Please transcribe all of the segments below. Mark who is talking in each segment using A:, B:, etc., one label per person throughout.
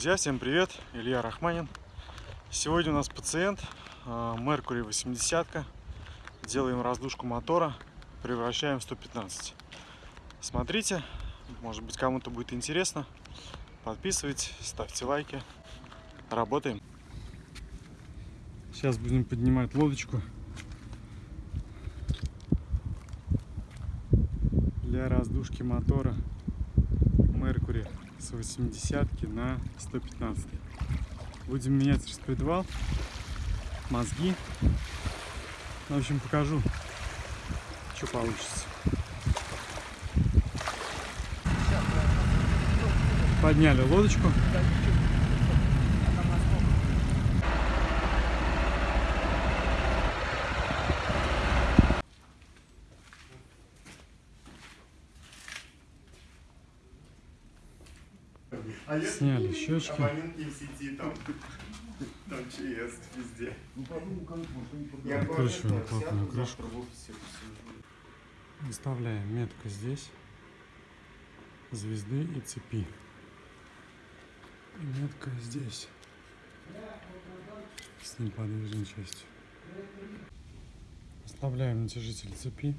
A: Друзья, всем привет! Илья Рахманин. Сегодня у нас пациент Mercury 80. Делаем раздушку мотора, превращаем в 115. Смотрите, может быть кому-то будет интересно. Подписывайтесь, ставьте лайки. Работаем. Сейчас будем поднимать лодочку для раздушки мотора Mercury с 80 на 115 будем менять распредвал мозги. В общем покажу что получится. Подняли лодочку Сняли щечки.
B: Там, ЧС везде.
A: Плотную
B: сяду
A: крышку. Выставляем метку здесь, звезды и цепи. И метка здесь, с неподвижной частью. Ослабляем натяжитель цепи.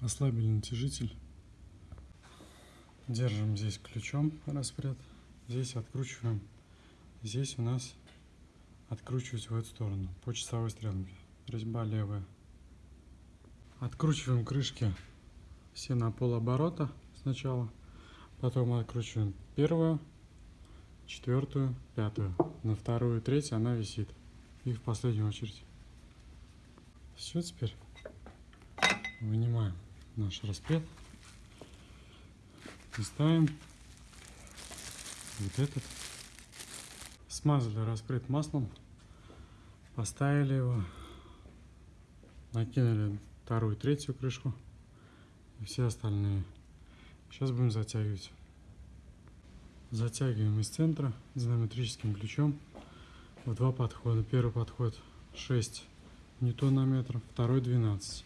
A: Ослабили натяжитель. Держим здесь ключом распред. Здесь откручиваем. Здесь у нас откручивать в эту сторону по часовой стрелке. Резьба левая. Откручиваем крышки все на полоборота сначала. Потом откручиваем первую, четвертую, пятую. На вторую и третью она висит. И в последнюю очередь. Все, теперь вынимаем наш распред. И ставим вот этот. Смазали распред маслом. Поставили его. Накинули вторую, третью крышку и все остальные. Сейчас будем затягивать. Затягиваем из центра динамометрическим ключом в два подхода. Первый подход 6 ньютонометров, второй 12.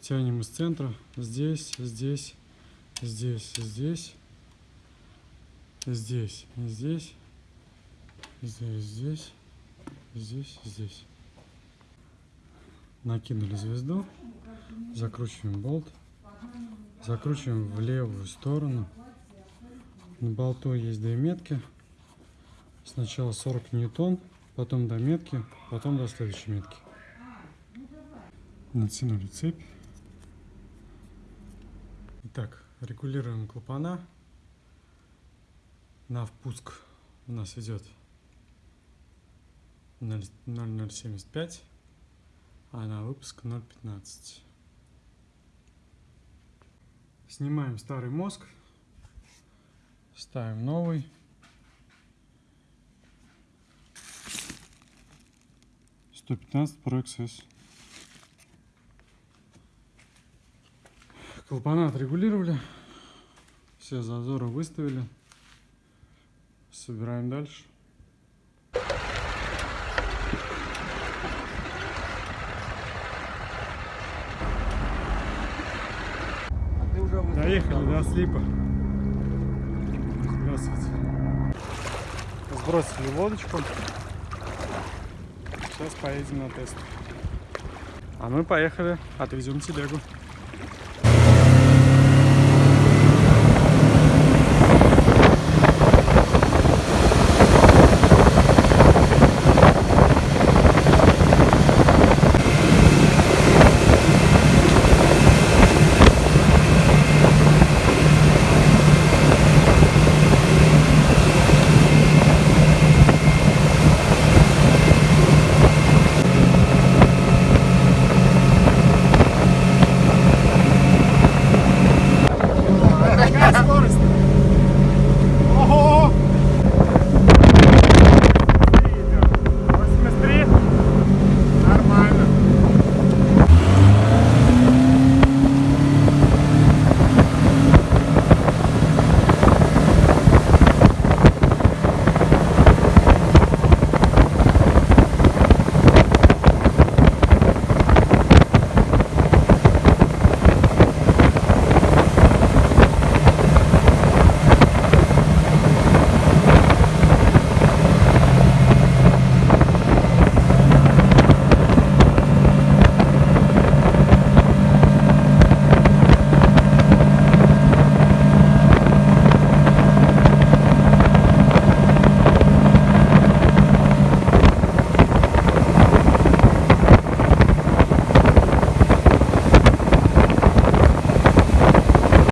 A: Тянем из центра здесь, здесь, здесь, здесь, здесь, здесь, здесь, здесь, здесь, здесь. Накинули звезду, закручиваем болт, закручиваем в левую сторону. На болту есть две метки. Сначала 40 ньютон, потом до метки, потом до следующей метки. Натянули цепь. Итак, регулируем клапана. На впуск у нас идет 0,075 а на выпуск 0.15. Снимаем старый мозг, ставим новый. Сто пятнадцать Pro. Клапана отрегулировали, все зазоры выставили. Собираем дальше. Доехали до слипа. Здравствуйте. Сбросили лодочку. Сейчас поедем на тест. А мы поехали, отвезем телегу.